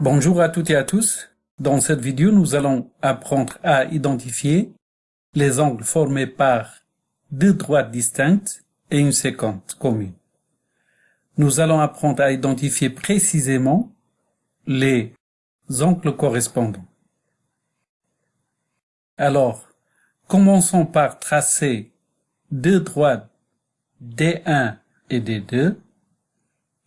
Bonjour à toutes et à tous. Dans cette vidéo, nous allons apprendre à identifier les angles formés par deux droites distinctes et une séquence commune. Nous allons apprendre à identifier précisément les angles correspondants. Alors, commençons par tracer deux droites D1 et D2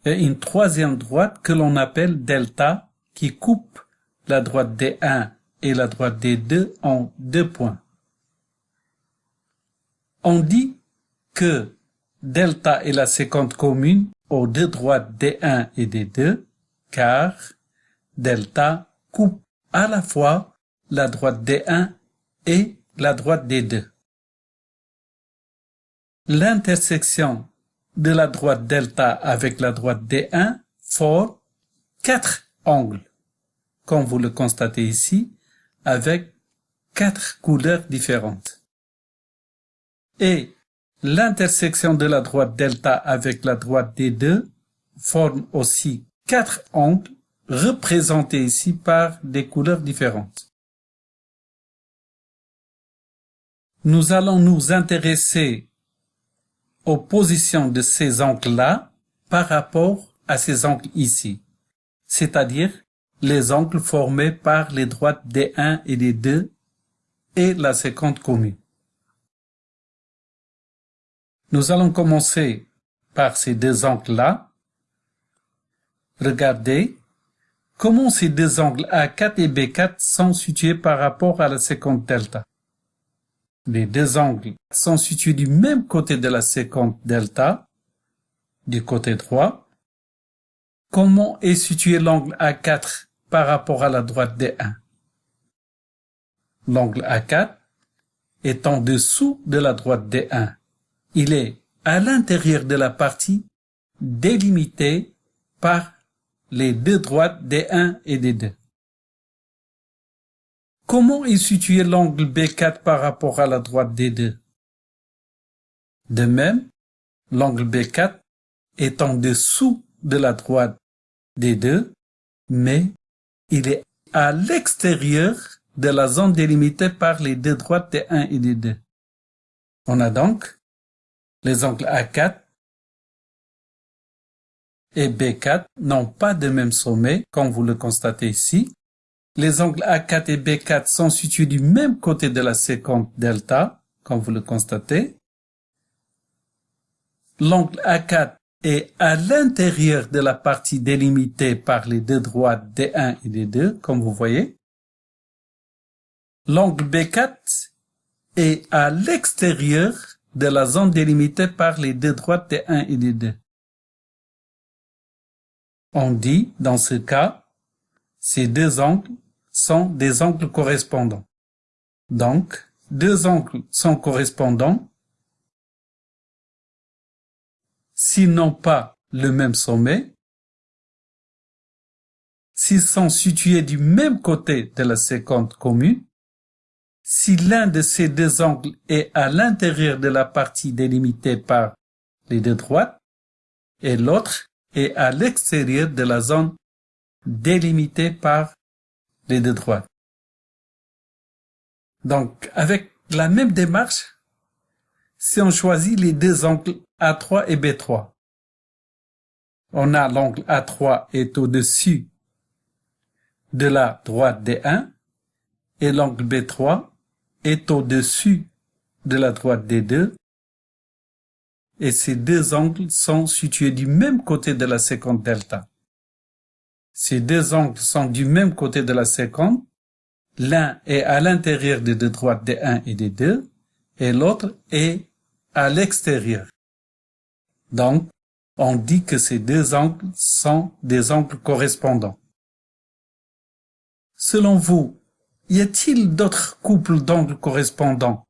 et une troisième droite que l'on appelle delta qui coupe la droite des 1 et la droite des 2 en deux points. On dit que delta est la séquente commune aux deux droites des 1 et des 2, car delta coupe à la fois la droite des 1 et la droite des 2. L'intersection de la droite delta avec la droite des 1 forme 4 angle, comme vous le constatez ici, avec quatre couleurs différentes. Et l'intersection de la droite delta avec la droite D2 forme aussi quatre angles représentés ici par des couleurs différentes. Nous allons nous intéresser aux positions de ces angles-là par rapport à ces angles ici c'est-à-dire les angles formés par les droites D1 et D2 et la séquence commune. Nous allons commencer par ces deux angles-là. Regardez comment ces deux angles A4 et B4 sont situés par rapport à la séquence delta. Les deux angles sont situés du même côté de la séquence delta, du côté droit. Comment est situé l'angle A4 par rapport à la droite D1 L'angle A4 est en dessous de la droite D1. Il est à l'intérieur de la partie délimitée par les deux droites D1 et D2. Comment est situé l'angle B4 par rapport à la droite D2 De même, l'angle B4 est en dessous de la droite D2, mais il est à l'extérieur de la zone délimitée par les deux droites D1 et D2. On a donc les angles A4 et B4 n'ont pas de même sommet, comme vous le constatez ici, les angles A4 et B4 sont situés du même côté de la séquence delta, comme vous le constatez. L'angle A4 est à l'intérieur de la partie délimitée par les deux droites D1 et D2, comme vous voyez. L'angle B4 est à l'extérieur de la zone délimitée par les deux droites D1 et D2. On dit, dans ce cas, ces deux angles sont des angles correspondants. Donc, deux angles sont correspondants s'ils n'ont pas le même sommet, s'ils sont situés du même côté de la séquence commune, si l'un de ces deux angles est à l'intérieur de la partie délimitée par les deux droites et l'autre est à l'extérieur de la zone délimitée par les deux droites. Donc, avec la même démarche, si on choisit les deux angles A3 et B3, on a l'angle A3 est au-dessus de la droite D1 et l'angle B3 est au-dessus de la droite D2 et ces deux angles sont situés du même côté de la séquence delta. Ces deux angles sont du même côté de la séquence. L'un est à l'intérieur des deux droites des 1 et des 2 et l'autre est à l'extérieur. Donc, on dit que ces deux angles sont des angles correspondants. Selon vous, y a-t-il d'autres couples d'angles correspondants?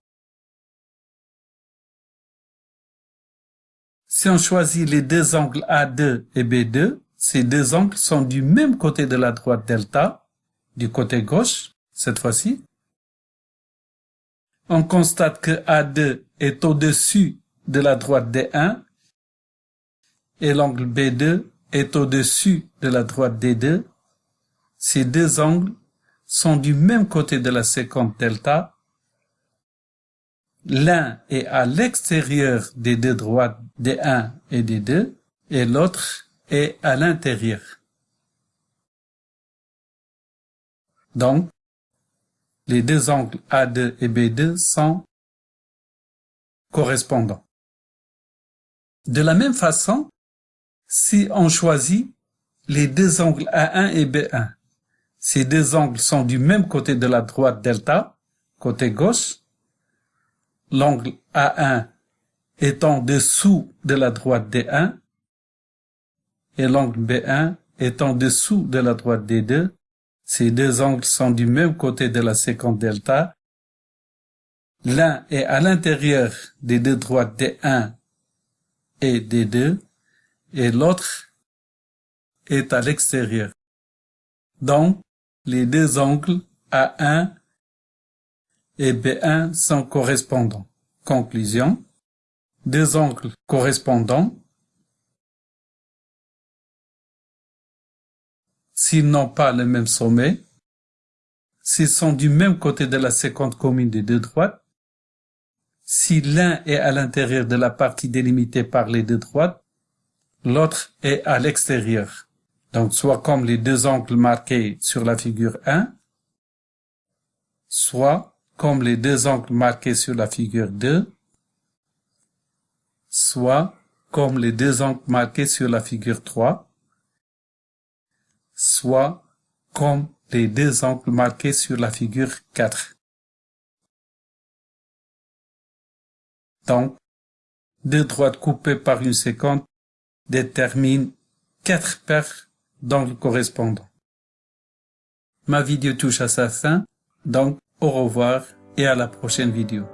Si on choisit les deux angles A2 et B2, ces deux angles sont du même côté de la droite delta, du côté gauche, cette fois-ci. On constate que A2 est au-dessus de la droite D1 et l'angle B2 est au-dessus de la droite D2. Ces deux angles sont du même côté de la séquence delta. L'un est à l'extérieur des deux droites D1 et D2 et l'autre est à l'intérieur. Donc, les deux angles A2 et B2 sont correspondants. De la même façon, si on choisit les deux angles A1 et B1, ces deux angles sont du même côté de la droite delta, côté gauche, l'angle A1 étant dessous de la droite D1 et l'angle B1 étant dessous de la droite D2, ces deux angles sont du même côté de la séquence delta. L'un est à l'intérieur des deux droites D1 et D2 et l'autre est à l'extérieur. Donc, les deux angles A1 et B1 sont correspondants. Conclusion. Deux angles correspondants s'ils n'ont pas le même sommet, s'ils sont du même côté de la séquence commune des deux droites, si l'un est à l'intérieur de la partie délimitée par les deux droites, l'autre est à l'extérieur. Donc soit comme les deux angles marqués sur la figure 1, soit comme les deux angles marqués sur la figure 2, soit comme les deux angles marqués sur la figure 3, soit comme les deux angles marqués sur la figure 4. Donc, deux droites coupées par une séquence déterminent quatre paires d'angles correspondants. Ma vidéo touche à sa fin, donc au revoir et à la prochaine vidéo.